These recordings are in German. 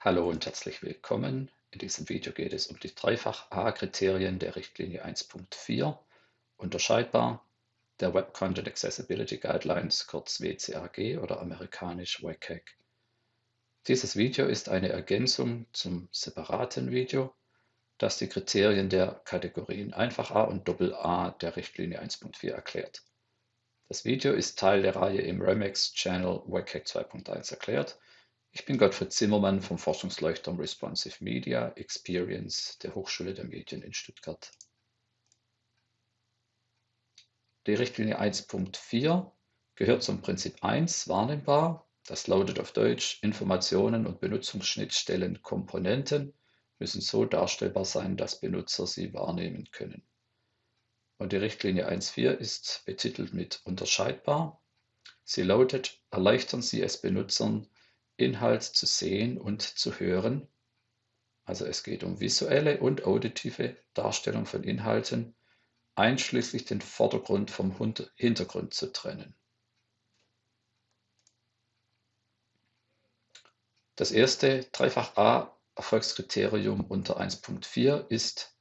Hallo und herzlich willkommen. In diesem Video geht es um die Dreifach-A-Kriterien der Richtlinie 1.4, unterscheidbar der Web Content Accessibility Guidelines, kurz WCAG oder amerikanisch WCAG. Dieses Video ist eine Ergänzung zum separaten Video, das die Kriterien der Kategorien Einfach A und Doppel A der Richtlinie 1.4 erklärt. Das Video ist Teil der Reihe im Remix Channel WCAG 2.1 erklärt ich bin Gottfried Zimmermann vom Forschungsleuchtturm Responsive Media Experience der Hochschule der Medien in Stuttgart. Die Richtlinie 1.4 gehört zum Prinzip 1 wahrnehmbar. Das lautet auf Deutsch, Informationen und Benutzungsschnittstellen Komponenten müssen so darstellbar sein, dass Benutzer sie wahrnehmen können. Und die Richtlinie 1.4 ist betitelt mit unterscheidbar. Sie lautet, erleichtern Sie es Benutzern, Inhalt zu sehen und zu hören. Also es geht um visuelle und auditive Darstellung von Inhalten, einschließlich den Vordergrund vom Hintergrund zu trennen. Das erste Dreifach A Erfolgskriterium unter 1.4 ist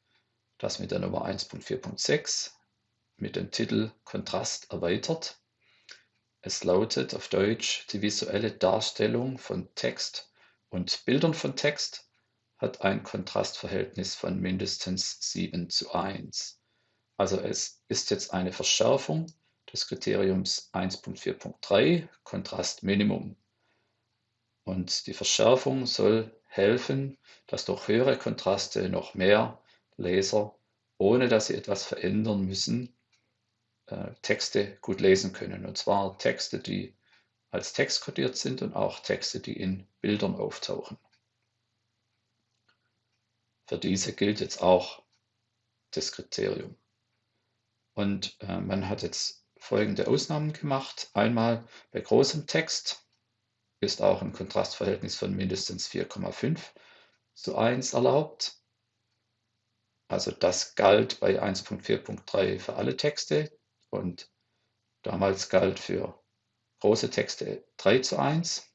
das mit der Nummer 1.4.6 mit dem Titel Kontrast erweitert. Es lautet auf Deutsch, die visuelle Darstellung von Text und Bildern von Text hat ein Kontrastverhältnis von mindestens 7 zu 1. Also es ist jetzt eine Verschärfung des Kriteriums 1.4.3 Kontrastminimum. Und die Verschärfung soll helfen, dass durch höhere Kontraste noch mehr Leser, ohne dass sie etwas verändern müssen, äh, Texte gut lesen können. Und zwar Texte, die als Text kodiert sind und auch Texte, die in Bildern auftauchen. Für diese gilt jetzt auch das Kriterium. Und äh, man hat jetzt folgende Ausnahmen gemacht. Einmal bei großem Text ist auch ein Kontrastverhältnis von mindestens 4,5 zu 1 erlaubt. Also das galt bei 1.4.3 für alle Texte, und damals galt für große Texte 3 zu 1.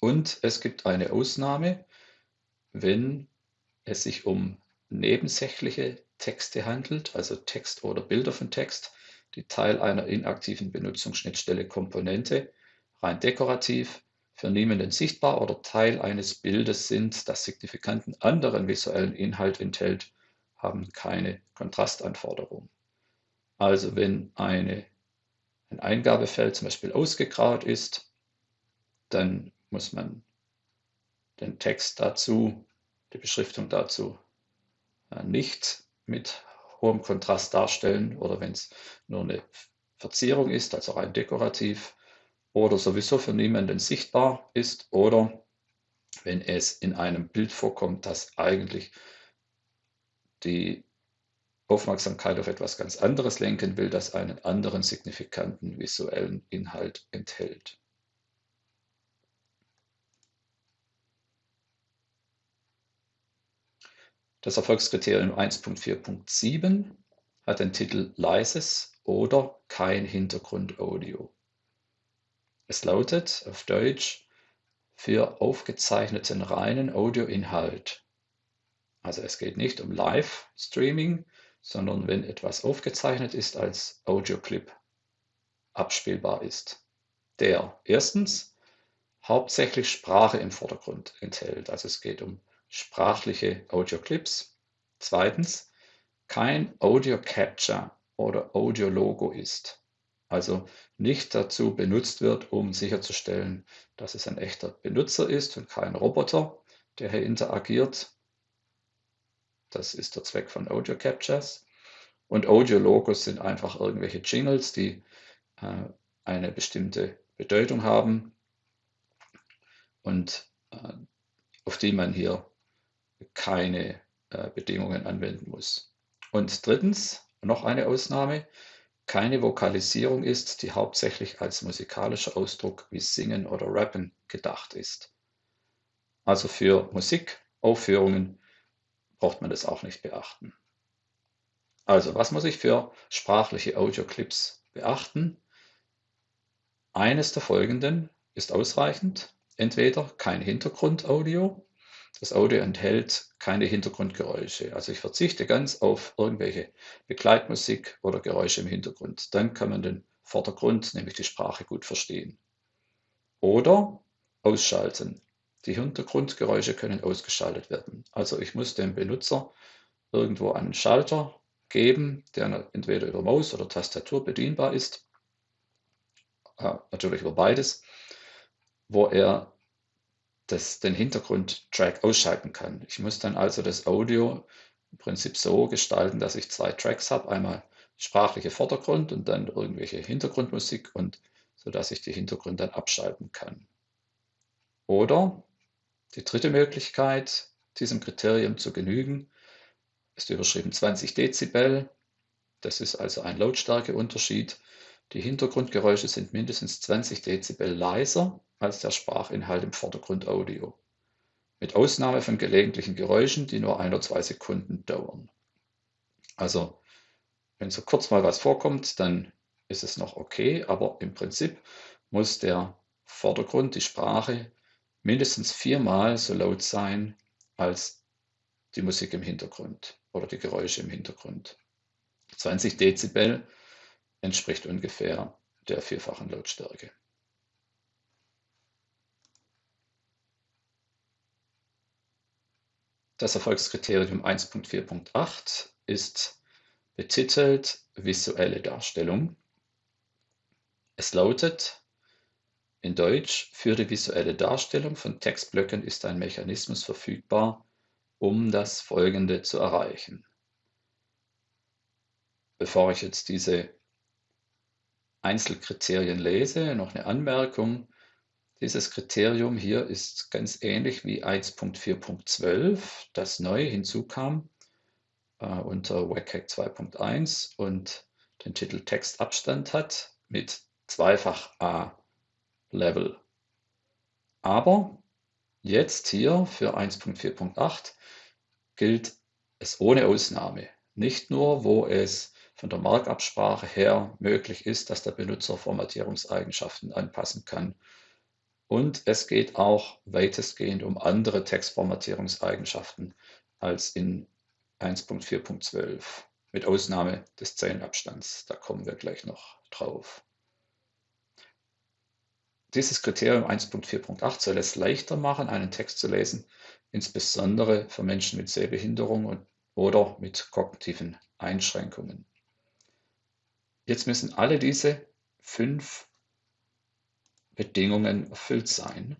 Und es gibt eine Ausnahme, wenn es sich um nebensächliche Texte handelt, also Text oder Bilder von Text, die Teil einer inaktiven Benutzungsschnittstelle Komponente, rein dekorativ, für niemanden sichtbar oder Teil eines Bildes sind, das signifikanten anderen visuellen Inhalt enthält, haben keine Kontrastanforderung. Also wenn eine, ein Eingabefeld zum Beispiel ausgegraut ist, dann muss man den Text dazu, die Beschriftung dazu äh, nicht mit hohem Kontrast darstellen oder wenn es nur eine Verzierung ist, also rein dekorativ oder sowieso für niemanden sichtbar ist oder wenn es in einem Bild vorkommt, das eigentlich die Aufmerksamkeit auf etwas ganz anderes lenken will, das einen anderen signifikanten visuellen Inhalt enthält. Das Erfolgskriterium 1.4.7 hat den Titel Leises oder kein Hintergrundaudio. Es lautet auf Deutsch für aufgezeichneten reinen Audioinhalt. Also es geht nicht um Live-Streaming, sondern wenn etwas aufgezeichnet ist als Audioclip abspielbar ist, der erstens hauptsächlich Sprache im Vordergrund enthält. Also es geht um sprachliche Audioclips. Zweitens kein Audio Capture oder Audio Logo ist. Also nicht dazu benutzt wird, um sicherzustellen, dass es ein echter Benutzer ist und kein Roboter, der hier interagiert, das ist der Zweck von Audio Captures. Und Audio-Logos sind einfach irgendwelche Jingles, die äh, eine bestimmte Bedeutung haben und äh, auf die man hier keine äh, Bedingungen anwenden muss. Und drittens, noch eine Ausnahme, keine Vokalisierung ist, die hauptsächlich als musikalischer Ausdruck wie Singen oder Rappen gedacht ist. Also für Musikaufführungen braucht man das auch nicht beachten. Also, was muss ich für sprachliche Audioclips beachten? Eines der folgenden ist ausreichend. entweder kein Hintergrundaudio, das Audio enthält keine Hintergrundgeräusche. Also ich verzichte ganz auf irgendwelche Begleitmusik oder Geräusche im Hintergrund. Dann kann man den Vordergrund, nämlich die Sprache, gut verstehen. Oder ausschalten. Die Hintergrundgeräusche können ausgeschaltet werden. Also ich muss dem Benutzer irgendwo einen Schalter geben, der entweder über Maus oder Tastatur bedienbar ist, äh, natürlich über beides, wo er das, den Hintergrundtrack ausschalten kann. Ich muss dann also das Audio im Prinzip so gestalten, dass ich zwei Tracks habe, einmal sprachliche Vordergrund und dann irgendwelche Hintergrundmusik und so dass ich die Hintergründe dann abschalten kann. Oder die dritte Möglichkeit, diesem Kriterium zu genügen, ist überschrieben 20 Dezibel. Das ist also ein Lautstärkeunterschied. Die Hintergrundgeräusche sind mindestens 20 Dezibel leiser als der Sprachinhalt im Vordergrundaudio, mit Ausnahme von gelegentlichen Geräuschen, die nur ein oder zwei Sekunden dauern. Also, wenn so kurz mal was vorkommt, dann ist es noch okay, aber im Prinzip muss der Vordergrund, die Sprache, mindestens viermal so laut sein als die Musik im Hintergrund oder die Geräusche im Hintergrund. 20 Dezibel entspricht ungefähr der vierfachen Lautstärke. Das Erfolgskriterium 1.4.8 ist betitelt visuelle Darstellung. Es lautet, in Deutsch, für die visuelle Darstellung von Textblöcken ist ein Mechanismus verfügbar, um das Folgende zu erreichen. Bevor ich jetzt diese Einzelkriterien lese, noch eine Anmerkung. Dieses Kriterium hier ist ganz ähnlich wie 1.4.12, das neu hinzukam äh, unter WCAG 2.1 und den Titel Textabstand hat mit zweifach A Level. Aber jetzt hier für 1.4.8 gilt es ohne Ausnahme. Nicht nur, wo es von der Markabsprache her möglich ist, dass der Benutzer Formatierungseigenschaften anpassen kann. Und es geht auch weitestgehend um andere Textformatierungseigenschaften als in 1.4.12, mit Ausnahme des Zeilenabstands. Da kommen wir gleich noch drauf. Dieses Kriterium 1.4.8 soll es leichter machen, einen Text zu lesen, insbesondere für Menschen mit Sehbehinderung oder mit kognitiven Einschränkungen. Jetzt müssen alle diese fünf Bedingungen erfüllt sein.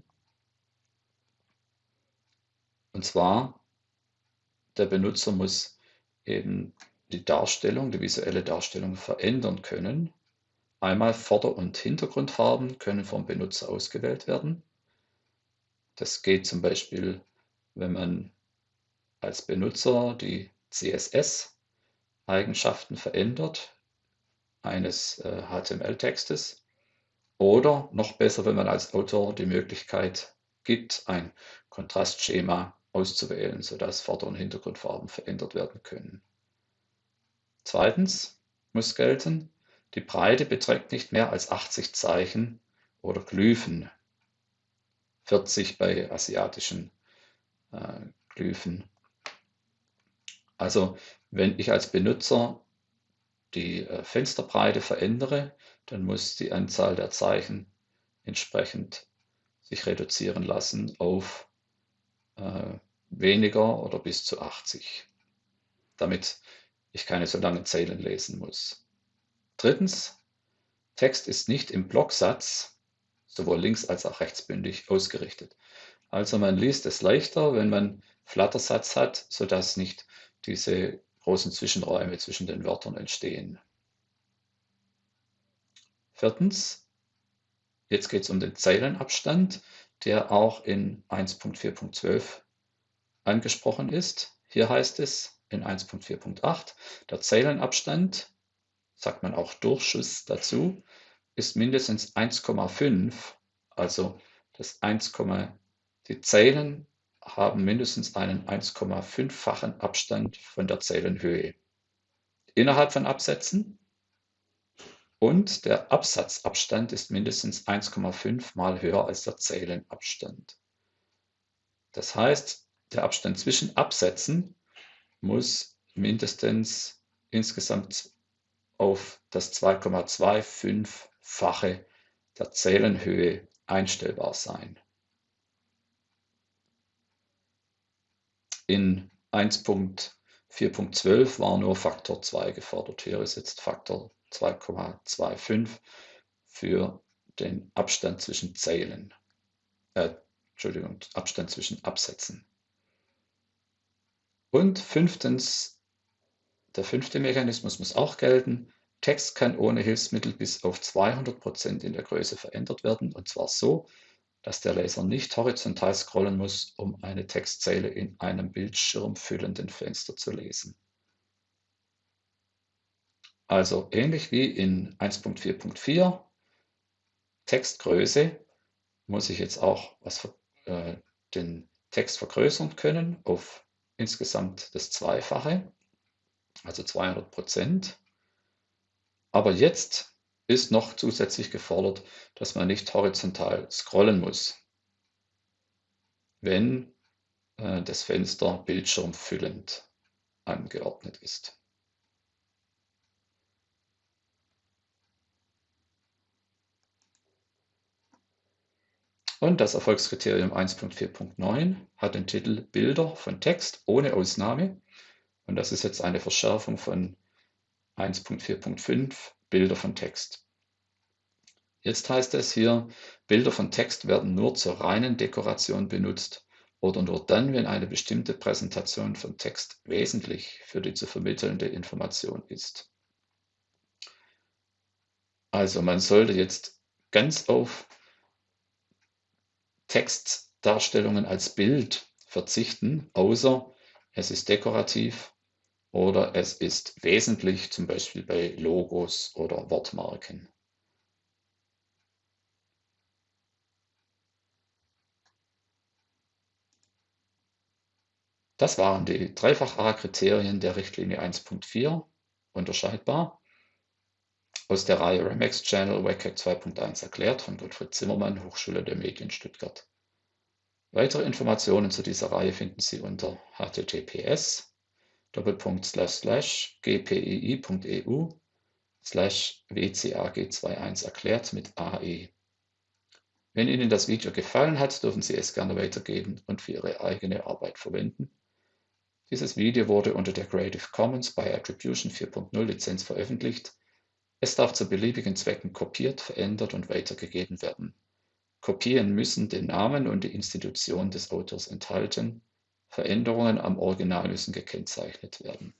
Und zwar, der Benutzer muss eben die Darstellung, die visuelle Darstellung verändern können Einmal Vorder- und Hintergrundfarben können vom Benutzer ausgewählt werden. Das geht zum Beispiel, wenn man als Benutzer die CSS-Eigenschaften verändert eines HTML-Textes. Äh, Oder noch besser, wenn man als Autor die Möglichkeit gibt, ein Kontrastschema auszuwählen, sodass Vorder- und Hintergrundfarben verändert werden können. Zweitens muss gelten, die Breite beträgt nicht mehr als 80 Zeichen oder Glyphen, 40 bei asiatischen äh, Glyphen. Also wenn ich als Benutzer die äh, Fensterbreite verändere, dann muss die Anzahl der Zeichen entsprechend sich reduzieren lassen auf äh, weniger oder bis zu 80, damit ich keine so langen Zeilen lesen muss. Drittens, Text ist nicht im Blocksatz sowohl links als auch rechtsbündig ausgerichtet. Also man liest es leichter, wenn man Flattersatz hat, sodass nicht diese großen Zwischenräume zwischen den Wörtern entstehen. Viertens, jetzt geht es um den Zeilenabstand, der auch in 1.4.12 angesprochen ist. Hier heißt es in 1.4.8, der Zeilenabstand sagt man auch Durchschuss dazu, ist mindestens 1,5, also das 1, die Zeilen haben mindestens einen 1,5-fachen Abstand von der Zeilenhöhe. Innerhalb von Absätzen und der Absatzabstand ist mindestens 1,5 mal höher als der Zeilenabstand. Das heißt, der Abstand zwischen Absätzen muss mindestens insgesamt auf das 2,25-fache der Zeilenhöhe einstellbar sein. In 1.4.12 war nur Faktor 2 gefordert. Hier ist jetzt Faktor 2,25 für den Abstand zwischen Zeilen. Äh, Entschuldigung, Abstand zwischen Absätzen. Und fünftens, der fünfte Mechanismus muss auch gelten. Text kann ohne Hilfsmittel bis auf 200 Prozent in der Größe verändert werden, und zwar so, dass der Leser nicht horizontal scrollen muss, um eine Textzeile in einem bildschirmfüllenden Fenster zu lesen. Also ähnlich wie in 1.4.4 Textgröße muss ich jetzt auch was, äh, den Text vergrößern können auf insgesamt das Zweifache, also 200 Prozent. Aber jetzt ist noch zusätzlich gefordert, dass man nicht horizontal scrollen muss, wenn äh, das Fenster bildschirmfüllend angeordnet ist. Und das Erfolgskriterium 1.4.9 hat den Titel Bilder von Text ohne Ausnahme. Und das ist jetzt eine Verschärfung von 1.4.5 Bilder von Text. Jetzt heißt es hier, Bilder von Text werden nur zur reinen Dekoration benutzt oder nur dann, wenn eine bestimmte Präsentation von Text wesentlich für die zu vermittelnde Information ist. Also man sollte jetzt ganz auf Textdarstellungen als Bild verzichten, außer es ist dekorativ oder es ist wesentlich, zum Beispiel bei Logos oder Wortmarken. Das waren die Dreifach-A-Kriterien der Richtlinie 1.4, unterscheidbar, aus der Reihe Remax Channel WCAG 2.1 erklärt von Gottfried Zimmermann, Hochschule der Medien Stuttgart. Weitere Informationen zu dieser Reihe finden Sie unter https gpii.eu wcag21 erklärt mit AE. Wenn Ihnen das Video gefallen hat, dürfen Sie es gerne weitergeben und für Ihre eigene Arbeit verwenden. Dieses Video wurde unter der Creative Commons by Attribution 4.0 Lizenz veröffentlicht es darf zu beliebigen Zwecken kopiert, verändert und weitergegeben werden. Kopien müssen den Namen und die Institution des Autors enthalten. Veränderungen am Original müssen gekennzeichnet werden